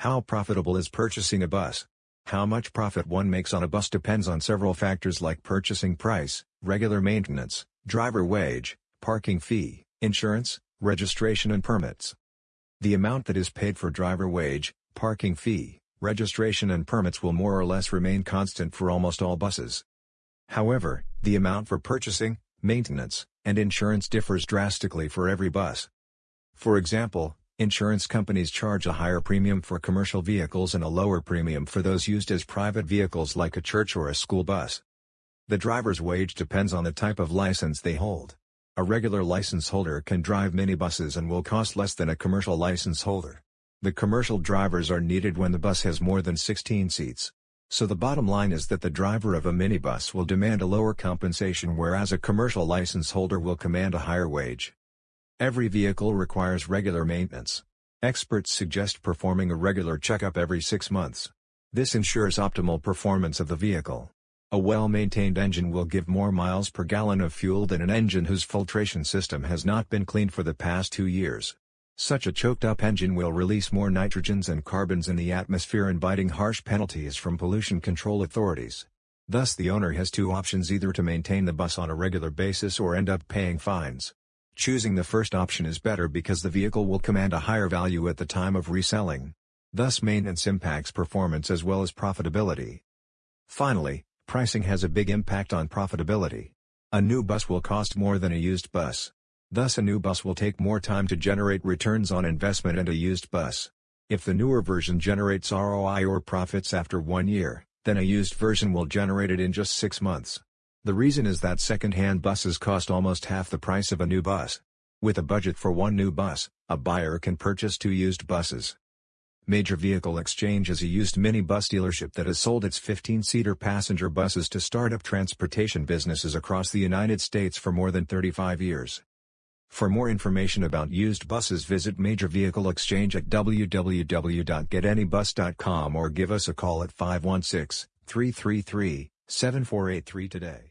How profitable is purchasing a bus? How much profit one makes on a bus depends on several factors like purchasing price, regular maintenance, driver wage, parking fee, insurance, registration and permits. The amount that is paid for driver wage, parking fee, registration and permits will more or less remain constant for almost all buses. However, the amount for purchasing, maintenance, and insurance differs drastically for every bus. For example, insurance companies charge a higher premium for commercial vehicles and a lower premium for those used as private vehicles like a church or a school bus. The driver's wage depends on the type of license they hold. A regular license holder can drive minibuses and will cost less than a commercial license holder. The commercial drivers are needed when the bus has more than 16 seats. So the bottom line is that the driver of a minibus will demand a lower compensation whereas a commercial license holder will command a higher wage. Every vehicle requires regular maintenance. Experts suggest performing a regular checkup every six months. This ensures optimal performance of the vehicle. A well-maintained engine will give more miles per gallon of fuel than an engine whose filtration system has not been cleaned for the past two years. Such a choked-up engine will release more nitrogens and carbons in the atmosphere inviting harsh penalties from pollution control authorities. Thus the owner has two options either to maintain the bus on a regular basis or end up paying fines. Choosing the first option is better because the vehicle will command a higher value at the time of reselling. Thus maintenance impacts performance as well as profitability. Finally, Pricing has a big impact on profitability. A new bus will cost more than a used bus. Thus a new bus will take more time to generate returns on investment and a used bus. If the newer version generates ROI or profits after one year, then a used version will generate it in just six months. The reason is that second-hand buses cost almost half the price of a new bus. With a budget for one new bus, a buyer can purchase two used buses. Major Vehicle Exchange is a used minibus dealership that has sold its 15-seater passenger buses to startup transportation businesses across the United States for more than 35 years. For more information about used buses visit Major Vehicle Exchange at www.getanybus.com or give us a call at 516-333-7483 today.